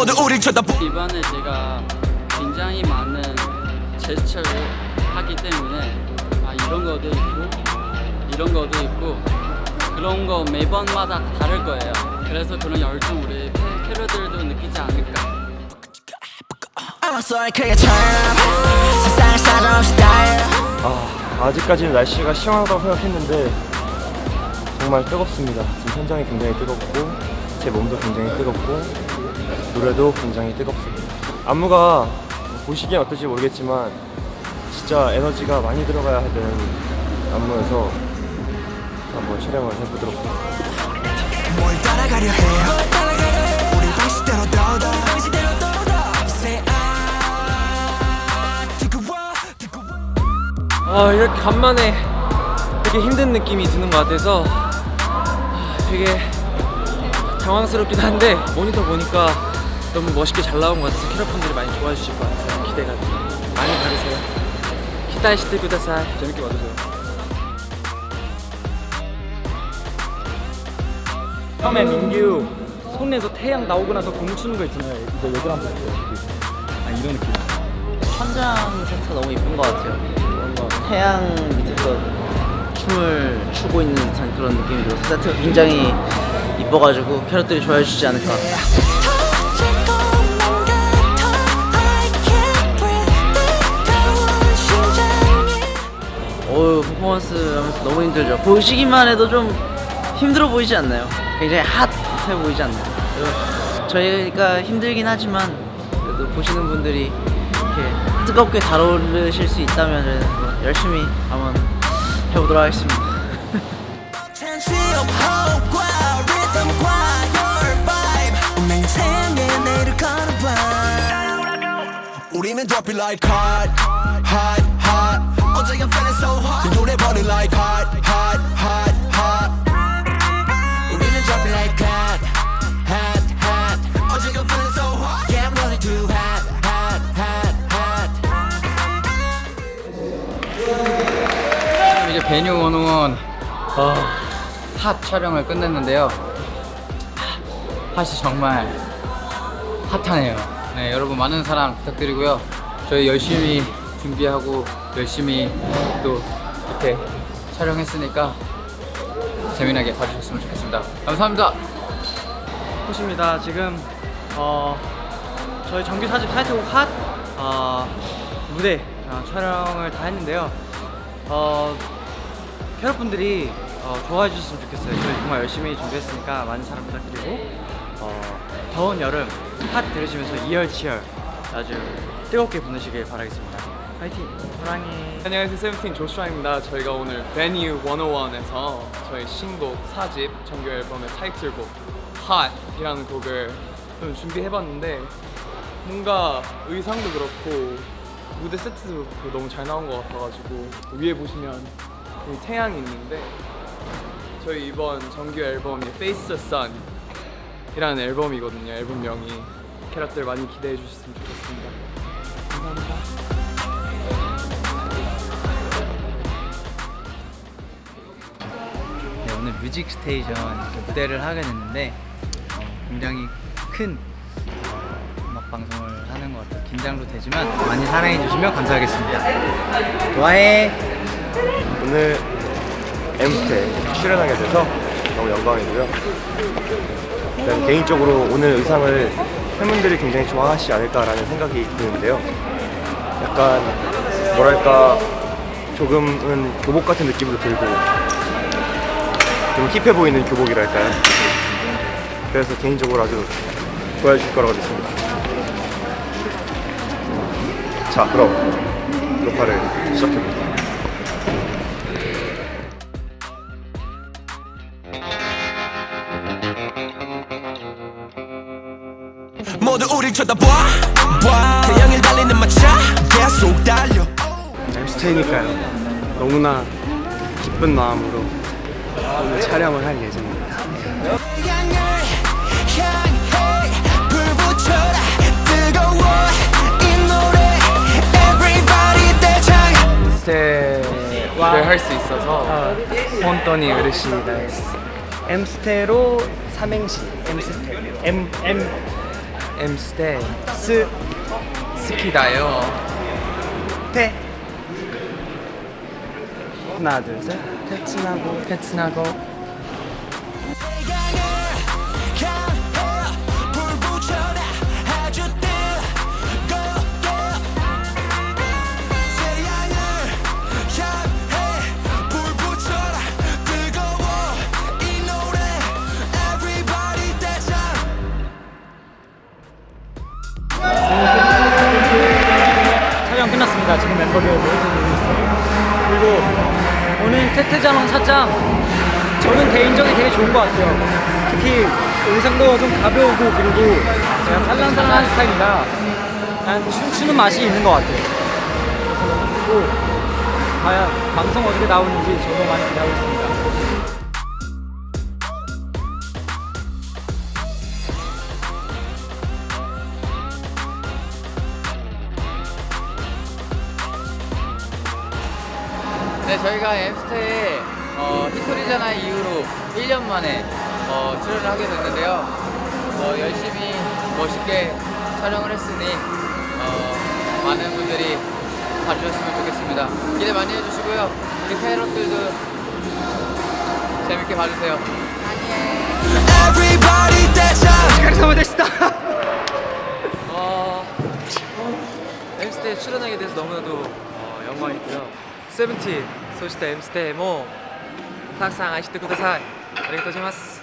모두 우릴 쳐다보 이번에 제가 굉장히 많은 제스처를 하기 때문에 아 이런 것도 있고 이런 것도 있고 그런 거 매번마다 다를 거예요. 그래서 그런 열정 우리 캐- 캐럿들도 느끼지 않을까. 아, 아직까지는 날씨가 시원하다고 생각했는데 정말 뜨겁습니다. 지금 현장이 굉장히 뜨겁고 제 몸도 굉장히 뜨겁고 노래도 굉장히 뜨겁습니다. 안무가 보시기엔 어떨지 모르겠지만 진짜 에너지가 많이 들어가야 되는 안무여서 한번 촬영을 해보도록 하겠습니다. 아 이렇게 간만에 되게 힘든 느낌이 드는 것 같아서 아, 되게 당황스럽긴 한데 모니터 보니까 너무 멋있게 잘 나온 것 같아서 캐럿분들이 많이 좋아해 주실 것 같아요 기대가 돼요 많이 봐주세요. 기다시대 구다사이 재밌게 봐주세요. 처음에 민규 손에서 태양 나오고 나서 공 추는 거 있잖아요. 이거 여기 한번 보세요. 아 이런 느낌. 천장 세트가 너무 이쁜 것 같아요. 뭔가 태양 밑에서 춤을 추고 있는 듯한 그런 느낌이 들어서 세트가 굉장히 이뻐가지고 캐럿들이 좋아해 주지 않을까. 어우 퍼포먼스 하면서 너무 힘들죠. 보시기만 해도 좀 힘들어 보이지 않나요? 굉장히 핫해 보이지 않나요? 저희가 힘들긴 하지만 그래도 보시는 분들이 이렇게 뜨겁게 다루실 수 있다면 열심히 한번 해보도록 하겠습니다. 우리는 drop it like hot hot 베뉴 101 어, 핫 촬영을 끝냈는데요. 핫이 정말 핫하네요. 네, 여러분 많은 사랑 부탁드리고요. 저희 열심히 준비하고 열심히 또 이렇게 촬영했으니까 재미나게 봐주셨으면 좋겠습니다. 감사합니다. 호시입니다. 지금 어, 저희 정규 사집 타이틀곡 핫 어, 무대 어, 촬영을 다 했는데요. 어, 캐럿분들이 어, 좋아해 주셨으면 좋겠어요. 저희 정말 열심히 준비했으니까 많은 사랑 부탁드리고 어, 더운 여름 핫 들으시면서 이열치열 아주 뜨겁게 보내시길 바라겠습니다. 파이팅! 사랑해. 안녕하세요 세븐틴 조슈아입니다 저희가 오늘 베뉴 101에서 저희 신곡 4집 정규 앨범의 타이틀곡 Hot이라는 곡을 좀 준비해봤는데 뭔가 의상도 그렇고 무대 세트도 너무 잘 나온 것 같아가지고 위에 보시면 태양이 있는데 저희 이번 정규 앨범이 Face the Sun 이라는 앨범이거든요 앨범명이 캐럿들 많이 기대해 주셨으면 좋겠습니다 감사합니다 네, 오늘 Music Station 무대를 하게 됐는데 어, 굉장히 큰 어, 음악 방송을 하는 것 같아요. 긴장도 되지만 많이 사랑해 주시면 감사하겠습니다. 좋아해. 오늘 엠스테 출연하게 돼서 너무 영광이고요. 일단 개인적으로 오늘 의상을 팬분들이 굉장히 좋아하시지 않을까라는 생각이 드는데요. 약간 뭐랄까 조금은 교복 같은 느낌도 들고 좀 힙해 보이는 교복이랄까요. 그래서 개인적으로 아주 좋아해 주실 거라고 믿습니다. 자, 그럼 녹화를 시작해볼게요. 모두 우릴 쳐다봐 봐. 태양을 달리는 마차 계속 달려 엠스테이니까요. 너무나 기쁜 마음으로 오늘 촬영을 할 예정입니다. 태양을 향해 불 붙여라 뜨거워 이 노래 Everybody 대장 엠스테를 할 수 있어서 혼돈이 으르시다 엠스테로 삼행시 엠스테 M M 엠스테 스 스키다요. 태 하나 둘셋. 테츠나고. 테츠나고 끝났습니다. 지금 멤버들 모니터 보고 있어요. 그리고 오늘 세트장은 살짝 저는 개인적으로 되게 좋은 것 같아요. 특히 의상도 좀 가벼우고 그리고 제가 살랑살랑한 스타일이라 약간 춤추는 맛이 있는 것 같아요. 그래서 너무 좋고 과연 방송 어떻게 나오는지 저도 많이 기대하고 있습니다. 네, 저희가 엠스테에 어, 히토리잖아 이후로 1년 만에 어, 출연을 하게 됐는데요. 어, 열심히 멋있게 촬영을 했으니 어, 많은 분들이 봐주셨으면 좋겠습니다. 기대 많이 해주시고요. 우리 캐럿들도 재밌게 봐주세요. Everybody dance 어, 엠스테에 출연하게 돼서 너무나도 어, 영광이고요. 세븐틴, 소시타 엠스테 모, 항상 아시트 구다사이. 아리가또 고자이마스.